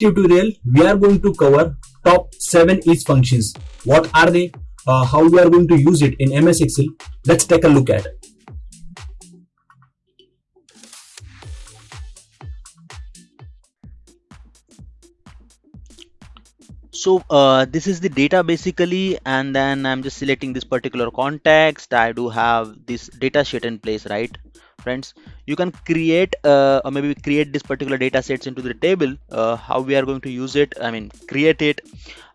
tutorial we are going to cover top 7 is functions. What are they? Uh, how we are going to use it in ms excel? Let's take a look at it. So uh, this is the data basically and then i'm just selecting this particular context. I do have this data sheet in place right friends you can create uh, or maybe create this particular data sets into the table uh, how we are going to use it. I mean create it.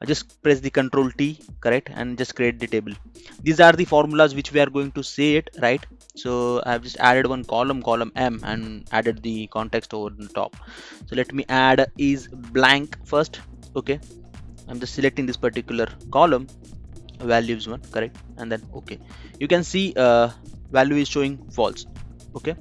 Just press the control t correct and just create the table. These are the formulas which we are going to see it right? So i've just added one column column m and added the context over the top. So let me add is blank first okay? I'm just selecting this particular column values one correct and then okay. You can see uh, value is showing false okay?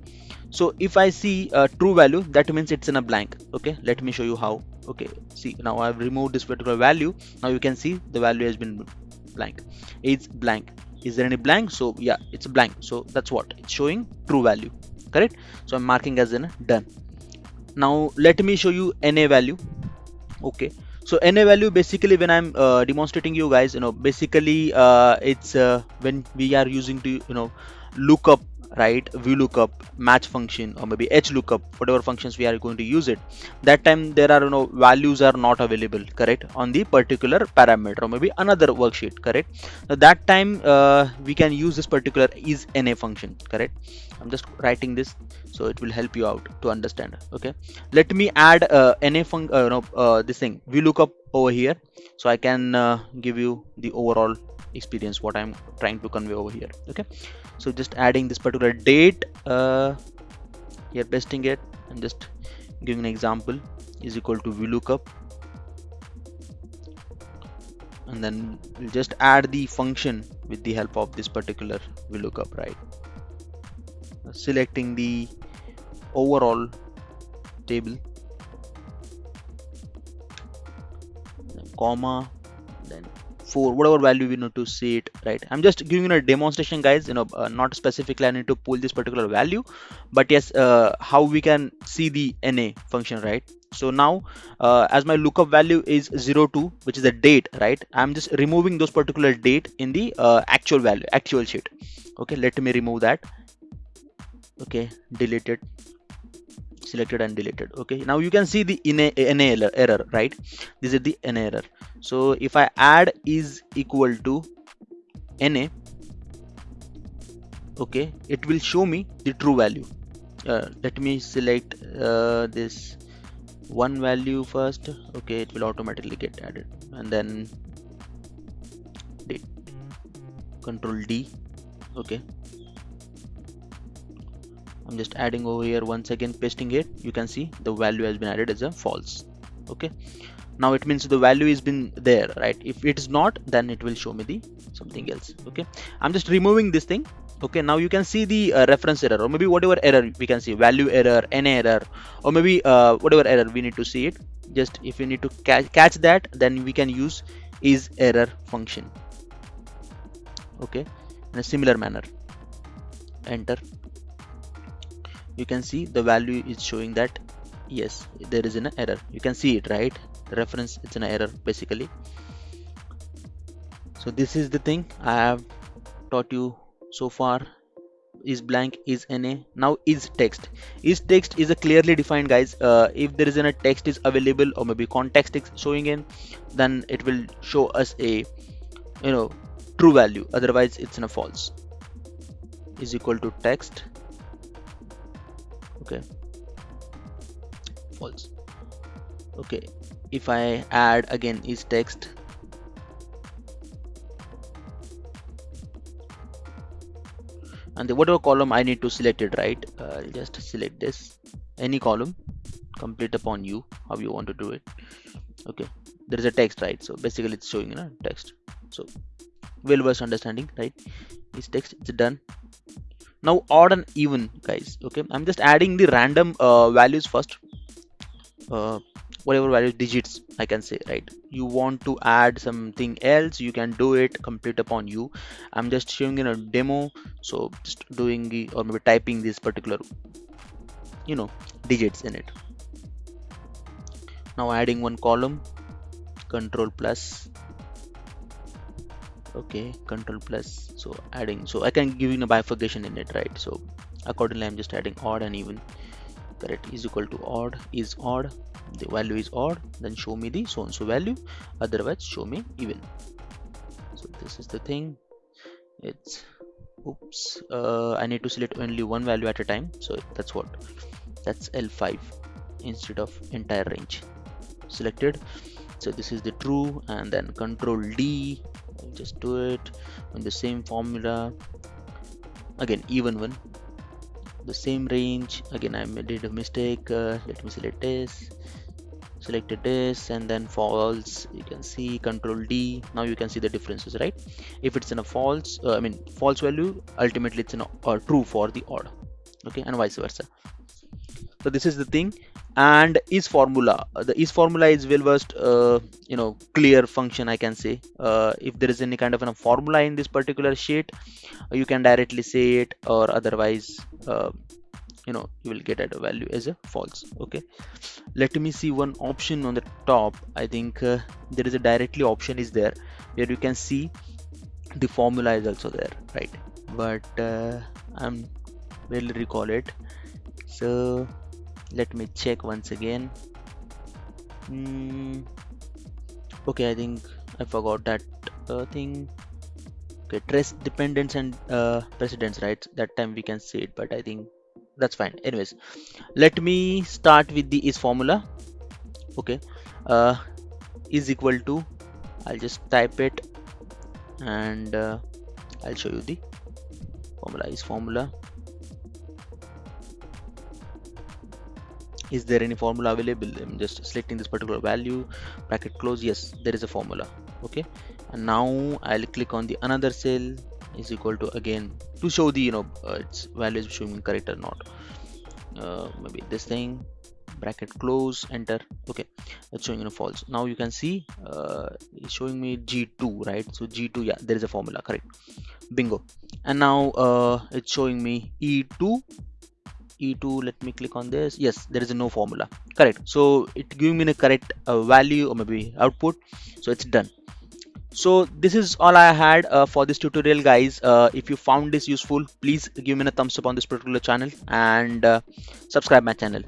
So if i see a true value that means it's in a blank. Okay? Let me show you how. Okay? See now i've removed this particular value. Now you can see the value has been blank. It's blank. Is there any blank? So yeah it's blank. So that's what. It's showing true value. Correct? So i'm marking as in done. Now let me show you na value. Okay? So na value basically when i'm uh, demonstrating you guys you know basically uh, it's uh, when we are using to you know look up right VLOOKUP match function or maybe HLOOKUP whatever functions we are going to use it that time there are you know values are not available correct on the particular parameter or maybe another worksheet correct? So that time uh, we can use this particular is na function correct? I'm just writing this so it will help you out to understand okay? Let me add uh, na function uh, no, uh, this thing VLOOKUP over here so I can uh, give you the overall experience what I'm trying to convey over here okay? So just adding this particular date uh, here pasting it and just giving an example is equal to VLOOKUP. And then we'll just add the function with the help of this particular VLOOKUP right? Selecting the overall table comma for whatever value we need to see it right? I'm just giving you a demonstration guys you know uh, not specifically i need to pull this particular value but yes uh, how we can see the na function right? So now uh, as my lookup value is 02 which is the date right? I'm just removing those particular date in the uh, actual value actual sheet. Okay let me remove that. Okay delete it selected and deleted okay? Now you can see the NA, error, right? This is the NA error. So if I add is equal to NA okay it will show me the true value. Uh, let me select uh, this one value first okay? It will automatically get added. And then date control D okay I'm just adding over here once again pasting it. You can see the value has been added as a false. Okay. Now it means the value has been there right? If it is not then it will show me the something else. Okay. I'm just removing this thing. Okay. Now you can see the uh, reference error or maybe whatever error we can see value error n error or maybe uh, whatever error we need to see it. Just if you need to ca catch that then we can use is error function. Okay. In a similar manner. Enter you can see the value is showing that yes there is an error. You can see it right? The reference it's an error basically. So this is the thing i have taught you so far. Is blank is na now is text. Is text is a clearly defined guys. Uh, if there is a text is available or maybe context is showing in then it will show us a you know true value. Otherwise it's in a false. Is equal to text okay. False. Okay. If I add again is text. And the whatever column I need to select it right? Uh, I'll just select this. Any column complete upon you how you want to do it. Okay. There is a text right? So basically it's showing you know text. So well versed understanding right? Is text it's done now odd and even guys okay? I'm just adding the random uh, values first. Uh, whatever values digits i can say right? You want to add something else you can do it complete upon you. I'm just showing in a demo so just doing the or maybe typing this particular you know digits in it. Now adding one column control plus okay control plus so adding so i can give you a bifurcation in it right? So accordingly i'm just adding odd and even. Correct is equal to odd is odd the value is odd then show me the so and so value otherwise show me even. So this is the thing. It's oops uh, i need to select only one value at a time so that's what? That's l5 instead of entire range. Selected so this is the true and then control d. Just do it on the same formula. Again even one. The same range. Again I did a mistake. Uh, let me select this. Selected this and then false. You can see control D. Now you can see the differences right? If it's in a false uh, I mean false value ultimately it's in a uh, true for the odd okay and vice versa so this is the thing. And is formula uh, the is formula is well versed uh, you know clear function i can say. Uh, if there is any kind of a formula in this particular sheet uh, you can directly say it or otherwise uh, you know you will get at a value as a false okay? Let me see one option on the top. I think uh, there is a directly option is there where you can see the formula is also there right? But i'm will recall it. So let me check once again. Mm, okay i think i forgot that uh, thing. Okay trace dependents and uh, precedents right? That time we can see it but i think that's fine. Anyways let me start with the is formula. Okay uh, is equal to i'll just type it and uh, i'll show you the formula is formula is there any formula available? I'm just selecting this particular value bracket close. Yes there is a formula. Okay. And now i'll click on the another cell is equal to again to show the you know uh, its value is showing correct or not. Uh, maybe this thing bracket close enter. Okay it's showing you know false. Now you can see uh, it's showing me g2 right? So g2 yeah there is a formula correct. Bingo. And now uh, it's showing me e2 e2 let me click on this. Yes there is no formula. Correct. So it giving me the correct uh, value or maybe output. So it's done. So this is all i had uh, for this tutorial guys. Uh, if you found this useful please give me a thumbs up on this particular channel and uh, subscribe my channel